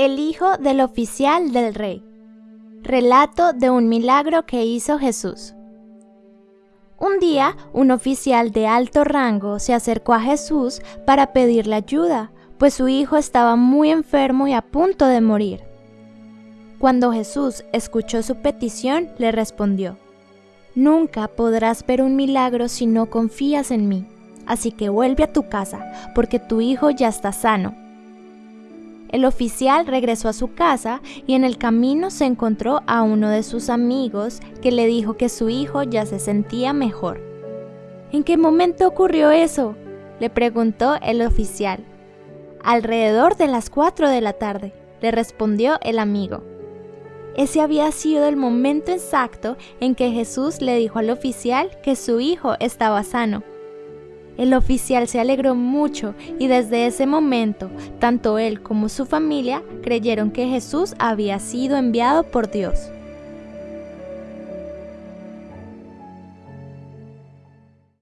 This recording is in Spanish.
El hijo del oficial del rey. Relato de un milagro que hizo Jesús. Un día, un oficial de alto rango se acercó a Jesús para pedirle ayuda, pues su hijo estaba muy enfermo y a punto de morir. Cuando Jesús escuchó su petición, le respondió, Nunca podrás ver un milagro si no confías en mí, así que vuelve a tu casa, porque tu hijo ya está sano. El oficial regresó a su casa y en el camino se encontró a uno de sus amigos que le dijo que su hijo ya se sentía mejor. ¿En qué momento ocurrió eso? le preguntó el oficial. Alrededor de las cuatro de la tarde, le respondió el amigo. Ese había sido el momento exacto en que Jesús le dijo al oficial que su hijo estaba sano. El oficial se alegró mucho y desde ese momento, tanto él como su familia creyeron que Jesús había sido enviado por Dios.